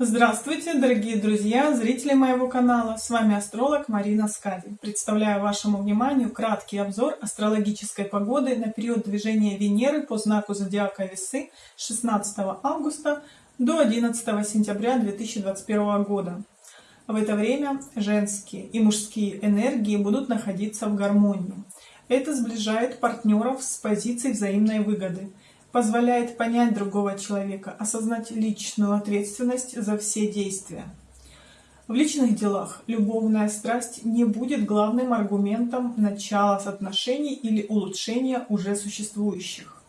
Здравствуйте, дорогие друзья, зрители моего канала. С вами астролог Марина Скади. Представляю вашему вниманию краткий обзор астрологической погоды на период движения Венеры по знаку зодиака Весы с 16 августа до 11 сентября 2021 года. В это время женские и мужские энергии будут находиться в гармонии. Это сближает партнеров с позицией взаимной выгоды – позволяет понять другого человека, осознать личную ответственность за все действия. В личных делах любовная страсть не будет главным аргументом начала отношений или улучшения уже существующих.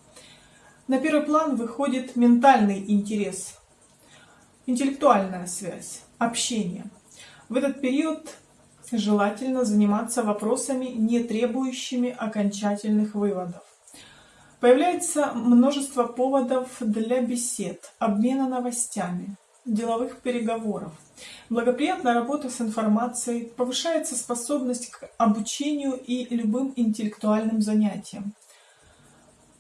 На первый план выходит ментальный интерес, интеллектуальная связь, общение. В этот период желательно заниматься вопросами, не требующими окончательных выводов. Появляется множество поводов для бесед, обмена новостями, деловых переговоров. Благоприятная работа с информацией, повышается способность к обучению и любым интеллектуальным занятиям.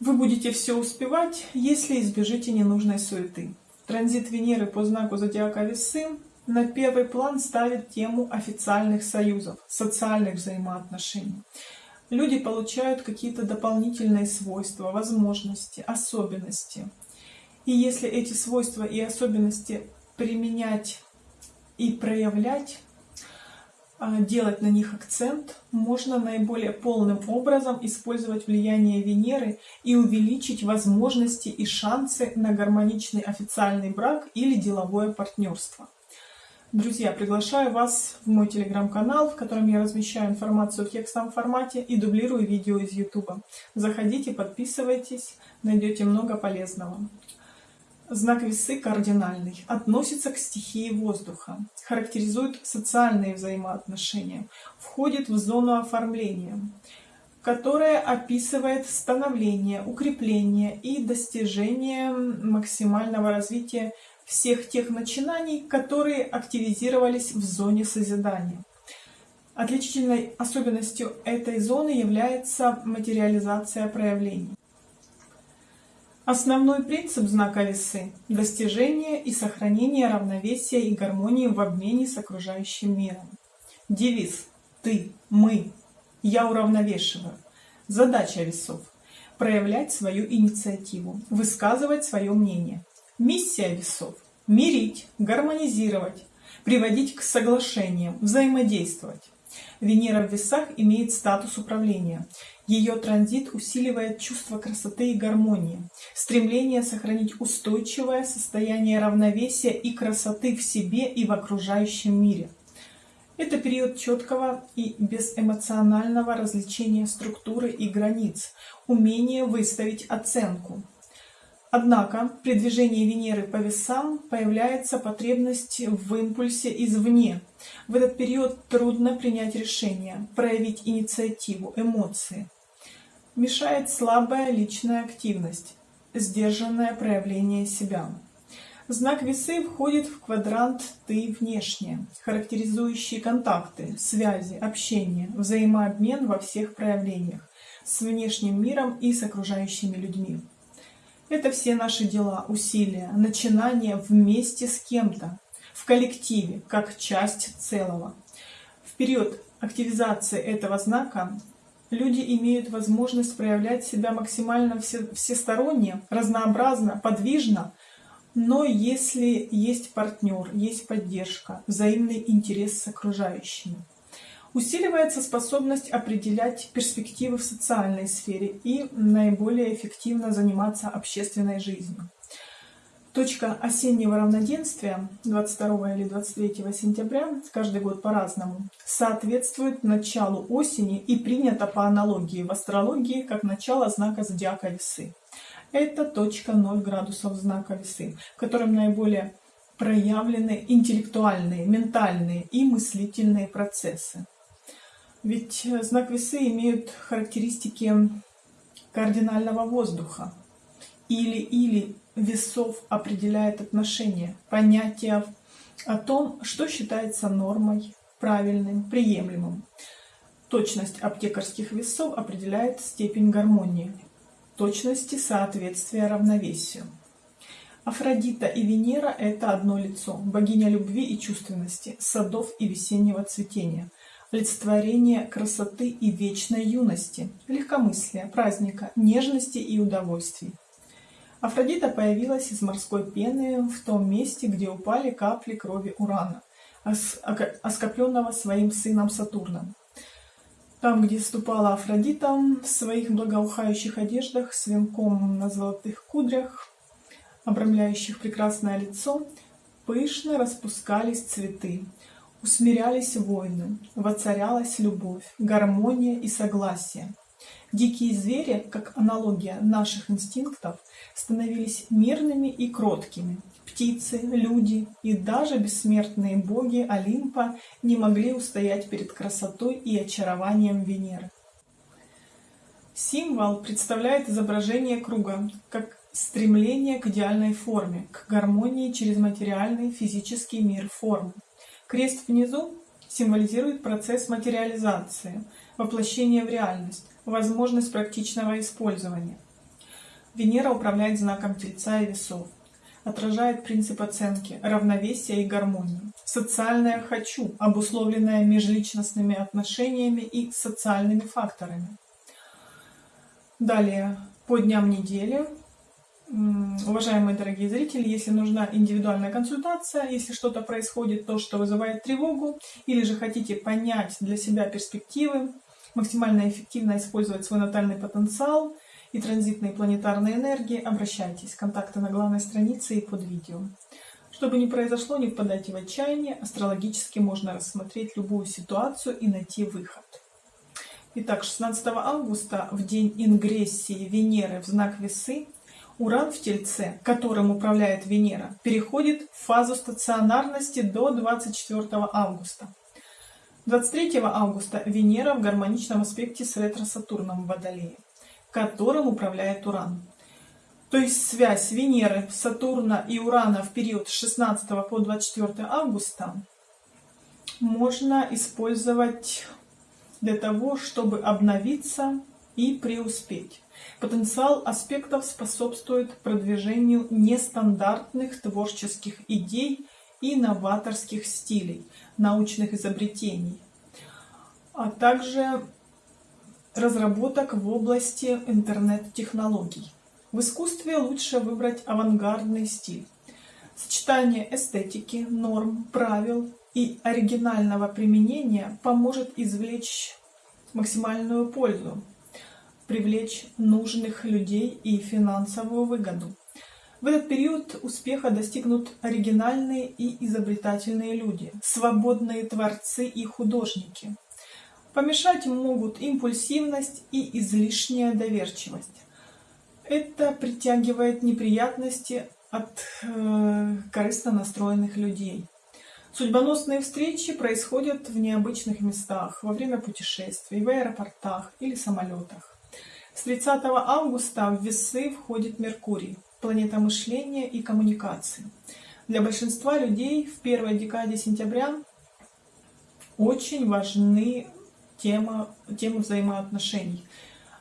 Вы будете все успевать, если избежите ненужной суеты. Транзит Венеры по знаку зодиака Весы на первый план ставит тему официальных союзов, социальных взаимоотношений люди получают какие-то дополнительные свойства, возможности, особенности. И если эти свойства и особенности применять и проявлять, а, делать на них акцент, можно наиболее полным образом использовать влияние Венеры и увеличить возможности и шансы на гармоничный официальный брак или деловое партнерство. Друзья, приглашаю вас в мой телеграм-канал, в котором я размещаю информацию в текстовом формате и дублирую видео из YouTube. Заходите, подписывайтесь, найдете много полезного. Знак весы кардинальный, относится к стихии воздуха, характеризует социальные взаимоотношения, входит в зону оформления, которая описывает становление, укрепление и достижение максимального развития всех тех начинаний, которые активизировались в зоне созидания. Отличительной особенностью этой зоны является материализация проявлений. Основной принцип знака весы – достижение и сохранение равновесия и гармонии в обмене с окружающим миром. Девиз «Ты, мы, я уравновешиваю». Задача весов – проявлять свою инициативу, высказывать свое мнение, Миссия весов – мирить, гармонизировать, приводить к соглашениям, взаимодействовать. Венера в весах имеет статус управления. Ее транзит усиливает чувство красоты и гармонии, стремление сохранить устойчивое состояние равновесия и красоты в себе и в окружающем мире. Это период четкого и безэмоционального развлечения структуры и границ, умение выставить оценку, Однако при движении Венеры по весам появляется потребность в импульсе извне. В этот период трудно принять решение, проявить инициативу, эмоции. Мешает слабая личная активность, сдержанное проявление себя. Знак весы входит в квадрант «ты внешне», характеризующий контакты, связи, общение, взаимообмен во всех проявлениях с внешним миром и с окружающими людьми. Это все наши дела, усилия, начинания вместе с кем-то, в коллективе, как часть целого. В период активизации этого знака люди имеют возможность проявлять себя максимально все, всесторонне, разнообразно, подвижно, но если есть партнер, есть поддержка, взаимный интерес с окружающими. Усиливается способность определять перспективы в социальной сфере и наиболее эффективно заниматься общественной жизнью. Точка осеннего равноденствия 22 или 23 сентября, каждый год по-разному, соответствует началу осени и принято по аналогии в астрологии как начало знака зодиака весы. Это точка 0 градусов знака весы, в котором наиболее проявлены интеллектуальные, ментальные и мыслительные процессы. Ведь э, знак весы имеют характеристики кардинального воздуха. Или-или весов определяет отношение, понятие о том, что считается нормой, правильным, приемлемым. Точность аптекарских весов определяет степень гармонии, точности соответствия равновесию. Афродита и Венера – это одно лицо, богиня любви и чувственности, садов и весеннего цветения, олицетворение красоты и вечной юности, легкомыслия, праздника, нежности и удовольствий. Афродита появилась из морской пены в том месте, где упали капли крови Урана, оскопленного своим сыном Сатурном. Там, где ступала Афродита в своих благоухающих одеждах с венком на золотых кудрях, обрамляющих прекрасное лицо, пышно распускались цветы, усмирялись войны, воцарялась любовь, гармония и согласие. Дикие звери, как аналогия наших инстинктов, становились мирными и кроткими. Птицы, люди и даже бессмертные боги Олимпа не могли устоять перед красотой и очарованием Венеры. Символ представляет изображение круга, как стремление к идеальной форме, к гармонии через материальный физический мир формы. Крест внизу символизирует процесс материализации, воплощения в реальность, возможность практичного использования. Венера управляет знаком Тельца и Весов, отражает принцип оценки, равновесия и гармонии. Социальное «хочу», обусловленное межличностными отношениями и социальными факторами. Далее, по дням недели Уважаемые дорогие зрители, если нужна индивидуальная консультация, если что-то происходит, то, что вызывает тревогу, или же хотите понять для себя перспективы, максимально эффективно использовать свой натальный потенциал и транзитные планетарные энергии, обращайтесь. Контакты на главной странице и под видео. Чтобы не произошло, не впадайте в отчаяние, астрологически можно рассмотреть любую ситуацию и найти выход. Итак, 16 августа, в день ингрессии Венеры в знак Весы, Уран в Тельце, которым управляет Венера, переходит в фазу стационарности до 24 августа. 23 августа Венера в гармоничном аспекте с ретро-Сатурном в Водолее, которым управляет Уран. То есть связь Венеры, Сатурна и Урана в период с 16 по 24 августа можно использовать для того, чтобы обновиться и преуспеть. Потенциал аспектов способствует продвижению нестандартных творческих идей и новаторских стилей, научных изобретений, а также разработок в области интернет-технологий. В искусстве лучше выбрать авангардный стиль. Сочетание эстетики, норм, правил и оригинального применения поможет извлечь максимальную пользу привлечь нужных людей и финансовую выгоду. В этот период успеха достигнут оригинальные и изобретательные люди, свободные творцы и художники. Помешать могут импульсивность и излишняя доверчивость. Это притягивает неприятности от э, корыстно настроенных людей. Судьбоносные встречи происходят в необычных местах, во время путешествий, в аэропортах или самолетах. С 30 августа в весы входит Меркурий, планета мышления и коммуникации. Для большинства людей в первой декаде сентября очень важны тема, темы взаимоотношений.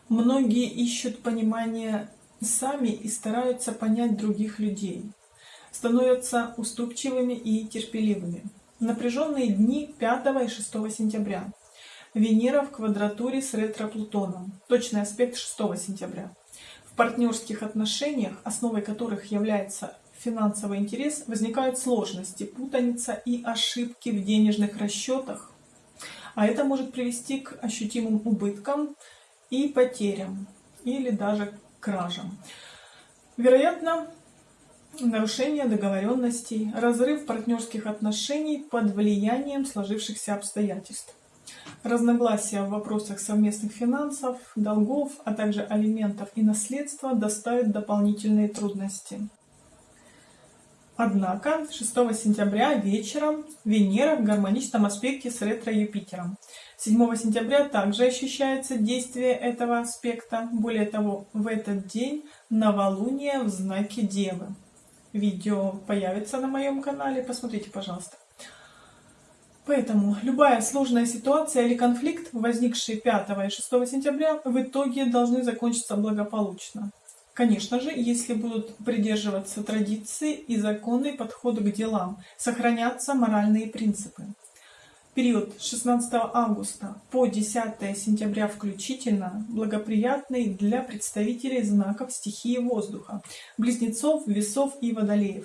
Многие ищут понимание сами и стараются понять других людей. Становятся уступчивыми и терпеливыми. Напряженные дни 5 и 6 сентября. Венера в квадратуре с ретро-Плутоном. Точный аспект 6 сентября. В партнерских отношениях, основой которых является финансовый интерес, возникают сложности, путаница и ошибки в денежных расчетах. А это может привести к ощутимым убыткам и потерям, или даже кражам. Вероятно, нарушение договоренностей, разрыв партнерских отношений под влиянием сложившихся обстоятельств. Разногласия в вопросах совместных финансов, долгов, а также алиментов и наследства доставят дополнительные трудности. Однако 6 сентября вечером Венера в гармоничном аспекте с ретро-Юпитером. 7 сентября также ощущается действие этого аспекта. Более того, в этот день новолуние в знаке Девы. Видео появится на моем канале, посмотрите, пожалуйста. Поэтому любая сложная ситуация или конфликт, возникший 5 и 6 сентября, в итоге должны закончиться благополучно. Конечно же, если будут придерживаться традиции и законный подход к делам, сохранятся моральные принципы. Период с 16 августа по 10 сентября включительно благоприятный для представителей знаков стихии воздуха, близнецов, весов и водолеев.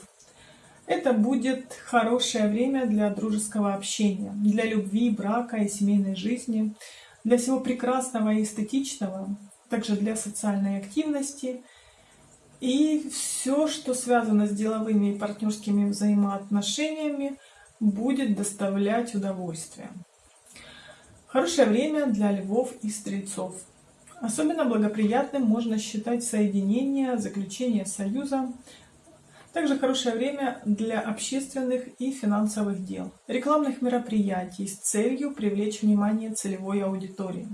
Это будет хорошее время для дружеского общения, для любви, брака и семейной жизни, для всего прекрасного и эстетичного, также для социальной активности – и все, что связано с деловыми и партнерскими взаимоотношениями, будет доставлять удовольствие. Хорошее время для львов и стрельцов. Особенно благоприятным можно считать соединение, заключение союза. Также хорошее время для общественных и финансовых дел, рекламных мероприятий с целью привлечь внимание целевой аудитории.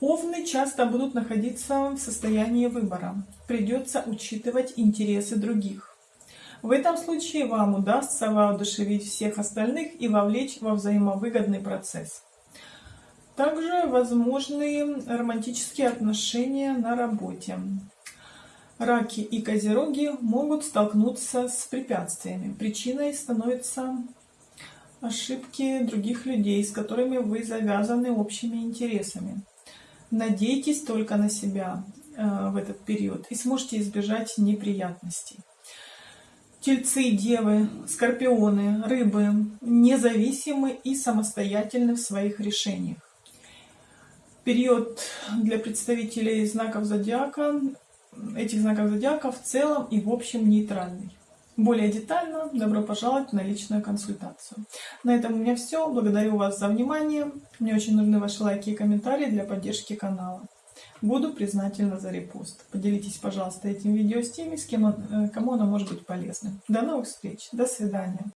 Овны часто будут находиться в состоянии выбора. Придется учитывать интересы других. В этом случае вам удастся воодушевить всех остальных и вовлечь во взаимовыгодный процесс. Также возможны романтические отношения на работе. Раки и козероги могут столкнуться с препятствиями. Причиной становятся ошибки других людей, с которыми вы завязаны общими интересами. Надейтесь только на себя э, в этот период и сможете избежать неприятностей. Тельцы, девы, скорпионы, рыбы независимы и самостоятельны в своих решениях. Период для представителей знаков зодиака, этих знаков зодиака в целом и в общем нейтральный. Более детально добро пожаловать на личную консультацию. На этом у меня все. Благодарю вас за внимание. Мне очень нужны ваши лайки и комментарии для поддержки канала. Буду признательна за репост. Поделитесь, пожалуйста, этим видео с теми, с кем, э, кому оно может быть полезным. До новых встреч. До свидания.